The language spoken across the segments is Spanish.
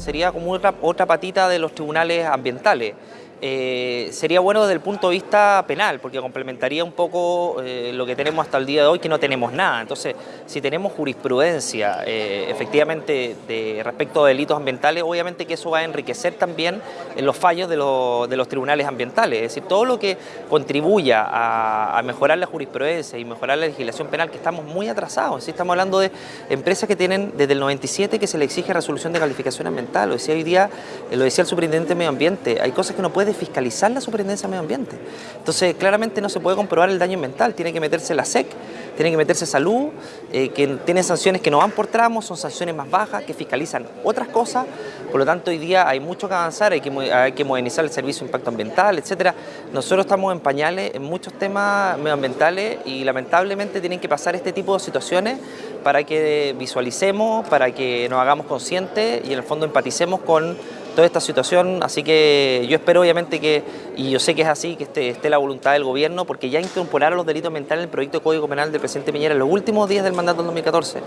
sería como otra, otra patita de los tribunales ambientales. Eh, sería bueno desde el punto de vista penal, porque complementaría un poco eh, lo que tenemos hasta el día de hoy, que no tenemos nada. Entonces, si tenemos jurisprudencia eh, efectivamente de, respecto a delitos ambientales, obviamente que eso va a enriquecer también en los fallos de, los tribunales ambientales. Es decir, todo lo que contribuya a, mejorar la jurisprudencia y mejorar la legislación penal, que estamos muy atrasados. Estamos hablando de empresas que tienen desde el 97 que se le exige resolución de calificación ambiental. Lo decía hoy día, lo decía el superintendente de medio ambiente, hay cosas que no puede fiscalizar la superintendencia de medio ambiente. Entonces, claramente no se puede comprobar el daño ambiental, tiene que meterse la SEC, tiene que meterse salud, eh, que tiene sanciones que no van por tramos, son sanciones más bajas, que fiscalizan otras cosas, por lo tanto hoy día hay mucho que avanzar, hay que, hay que modernizar el servicio de impacto ambiental, etcétera. Nosotros estamos en pañales en muchos temas medioambientales y lamentablemente tienen que pasar este tipo de situaciones para que visualicemos, para que nos hagamos conscientes y en el fondo empaticemos con toda esta situación, así que yo espero obviamente que, y yo sé que es así, que esté, esté la voluntad del gobierno, porque ya incorporaron los delitos ambientales en el proyecto de Código Penal del presidente Piñera en los últimos días del mandato del 2014.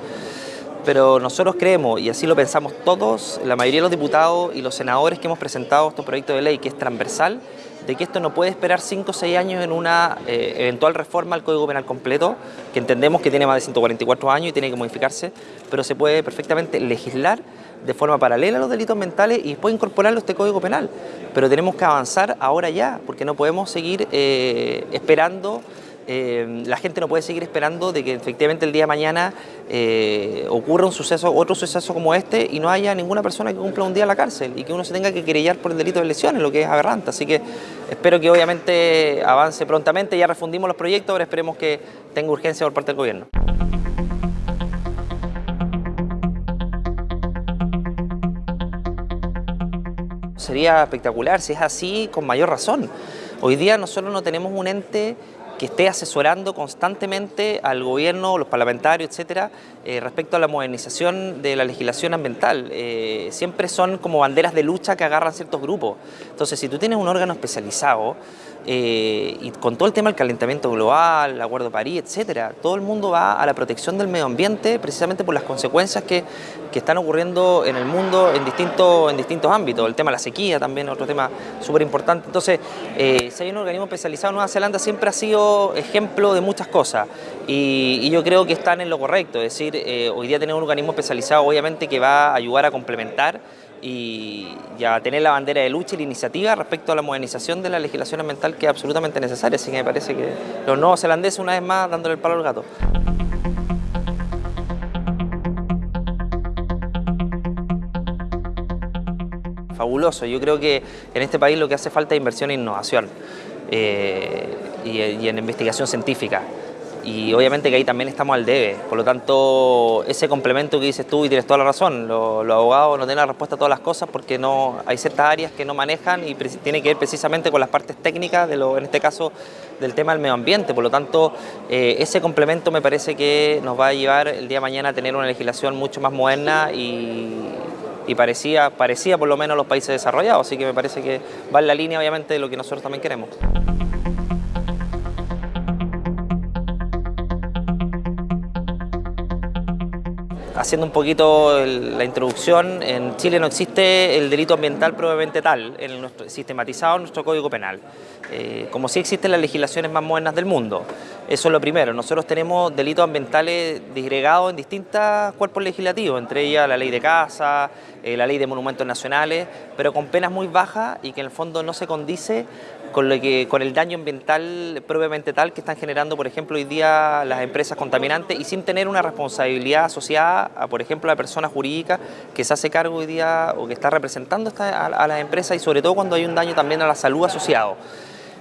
Pero nosotros creemos, y así lo pensamos todos, la mayoría de los diputados y los senadores que hemos presentado este proyecto de ley, que es transversal, de que esto no puede esperar 5 o 6 años en una eh, eventual reforma al Código Penal completo, que entendemos que tiene más de 144 años y tiene que modificarse, pero se puede perfectamente legislar de forma paralela a los delitos mentales y después incorporarlo a este Código Penal. Pero tenemos que avanzar ahora ya, porque no podemos seguir eh, esperando eh, la gente no puede seguir esperando de que efectivamente el día de mañana eh, ocurra un suceso, otro suceso como este y no haya ninguna persona que cumpla un día en la cárcel y que uno se tenga que querellar por el delito de lesiones, lo que es aberrante. Así que espero que obviamente avance prontamente, ya refundimos los proyectos, ahora esperemos que tenga urgencia por parte del gobierno. Sería espectacular, si es así, con mayor razón. Hoy día nosotros no tenemos un ente que esté asesorando constantemente al gobierno, los parlamentarios, etcétera, eh, respecto a la modernización de la legislación ambiental. Eh, siempre son como banderas de lucha que agarran ciertos grupos. Entonces, si tú tienes un órgano especializado eh, y con todo el tema del calentamiento global, el Acuerdo de París, etcétera, todo el mundo va a la protección del medio ambiente precisamente por las consecuencias que, que están ocurriendo en el mundo en distintos, en distintos ámbitos. El tema de la sequía también, otro tema súper importante. Entonces, si hay un organismo especializado, Nueva Zelanda siempre ha sido ejemplo de muchas cosas y, y yo creo que están en lo correcto, es decir, eh, hoy día tenemos un organismo especializado obviamente que va a ayudar a complementar y, a tener la bandera de lucha y la iniciativa respecto a la modernización de la legislación ambiental que es absolutamente necesaria, así que me parece que los nuevos zelandeses una vez más dándole el palo al gato. Fabuloso, yo creo que en este país lo que hace falta es inversión e innovación eh, y en investigación científica y obviamente que ahí también estamos al debe. Por lo tanto, ese complemento que dices tú y tienes toda la razón, los, abogados no tienen la respuesta a todas las cosas porque no hay ciertas áreas que no manejan y tiene que ver precisamente con las partes técnicas, de lo, en este caso del tema del medio ambiente. Por lo tanto, eh, ese complemento me parece que nos va a llevar el día de mañana a tener una legislación mucho más moderna y, y parecía, parecía por lo menos los países desarrollados, así que me parece que va en la línea obviamente de lo que nosotros también queremos. Haciendo un poquito la introducción, en Chile no existe el delito ambiental probablemente tal, en nuestro, sistematizado en nuestro Código Penal, eh, como sí existen las legislaciones más modernas del mundo. Eso es lo primero. Nosotros tenemos delitos ambientales disgregados en distintos cuerpos legislativos, entre ellas la ley de casa, eh, la ley de monumentos nacionales, pero con penas muy bajas y que en el fondo no se condice con, lo que, con el daño ambiental propiamente tal que están generando, por ejemplo, hoy día las empresas contaminantes y sin tener una responsabilidad asociada a, por ejemplo, a la persona jurídica que se hace cargo hoy día o que está representando a, las empresas y sobre todo cuando hay un daño también a la salud asociado.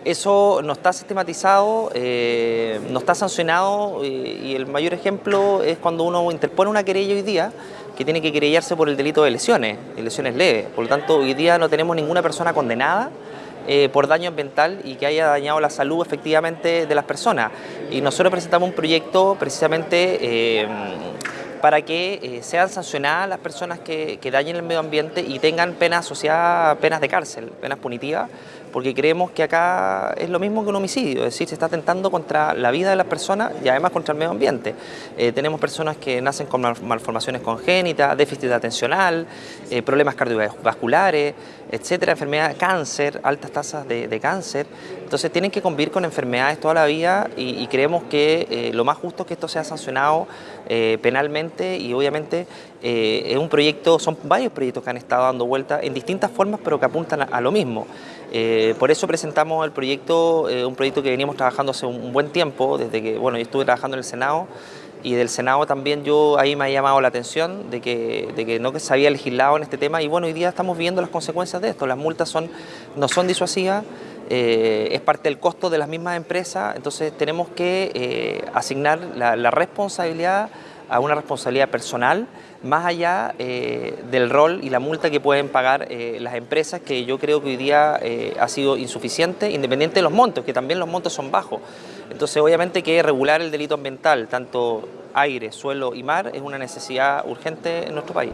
Eso no está sistematizado, eh, no está sancionado y el mayor ejemplo es cuando uno interpone una querella hoy día que tiene que querellarse por el delito de lesiones, de lesiones leves. Por lo tanto, hoy día no tenemos ninguna persona condenada eh, por daño ambiental y que haya dañado la salud efectivamente de las personas. Y nosotros presentamos un proyecto precisamente eh, para que eh, sean sancionadas las personas que, dañen el medio ambiente y tengan penas asociadas, penas de cárcel, penas punitivas, porque creemos que acá es lo mismo que un homicidio, es decir, se está atentando contra la vida de las personas y además contra el medio ambiente. Eh, tenemos personas que nacen con malformaciones congénitas, déficit atencional, eh, problemas cardiovasculares, etcétera, enfermedad, cáncer, altas tasas de, cáncer. Entonces tienen que convivir con enfermedades toda la vida y, creemos que eh, lo más justo es que esto sea sancionado penalmente y obviamente es un proyecto, son varios proyectos que han estado dando vuelta en distintas formas pero que apuntan a lo mismo. Por eso presentamos el proyecto, eh, un proyecto que veníamos trabajando hace un, buen tiempo, desde que bueno, yo estuve trabajando en el Senado y del Senado también yo ahí me ha llamado la atención de que, de que no se había legislado en este tema y bueno, hoy día estamos viendo las consecuencias de esto, las multas son, no son disuasivas, eh, es parte del costo de las mismas empresas, entonces tenemos que asignar la responsabilidad a una responsabilidad personal más allá eh, del rol y la multa que pueden pagar eh, las empresas, que yo creo que hoy día eh, ha sido insuficiente, independiente de los montos, que también los montos son bajos. Entonces, obviamente que regular el delito ambiental, tanto aire, suelo y mar, es una necesidad urgente en nuestro país.